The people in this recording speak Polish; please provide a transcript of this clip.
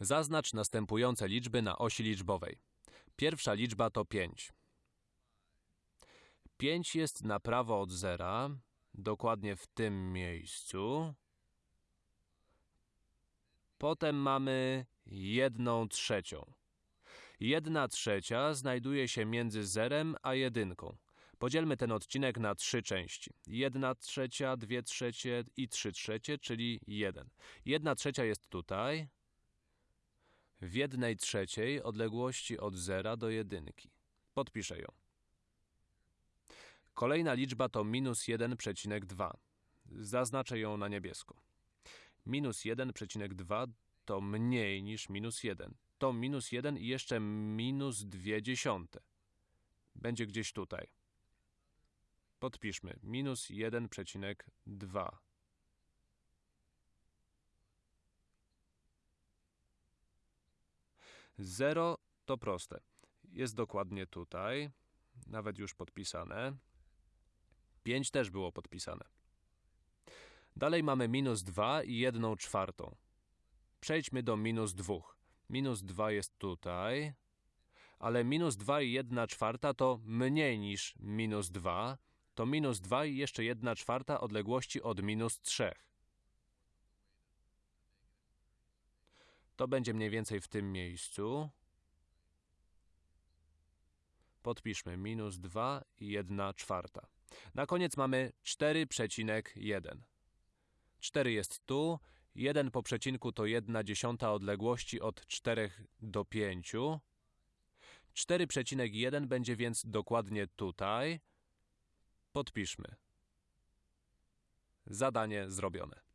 Zaznacz następujące liczby na osi liczbowej. Pierwsza liczba to 5. 5 jest na prawo od zera, dokładnie w tym miejscu. Potem mamy jedną trzecią. Jedna trzecia znajduje się między zerem a jedynką. Podzielmy ten odcinek na trzy części. Jedna trzecia, dwie trzecie i trzy trzecie, czyli jeden. Jedna trzecia jest tutaj, w jednej trzeciej odległości od zera do jedynki. Podpiszę ją. Kolejna liczba to minus 1,2. Zaznaczę ją na niebiesko. Minus 1,2 to mniej niż minus 1. To minus 1 i jeszcze minus 2 dziesiąte. Będzie gdzieś tutaj. Podpiszmy. Minus 1,2. Zero to proste. Jest dokładnie tutaj. Nawet już podpisane. 5 też było podpisane. Dalej mamy minus 2 i 1 czwartą. Przejdźmy do minus 2. Minus 2 jest tutaj, ale minus 2 i 1 czwarta to mniej niż minus 2. To minus 2 i jeszcze 1 czwarta odległości od minus 3. To będzie mniej więcej w tym miejscu. Podpiszmy minus 2 i 1 czwarta. Na koniec mamy 4,1. 4 jest tu, 1 po przecinku to 1 dziesiąta odległości od 4 do 5. 4,1 będzie więc dokładnie tutaj. Podpiszmy. Zadanie zrobione.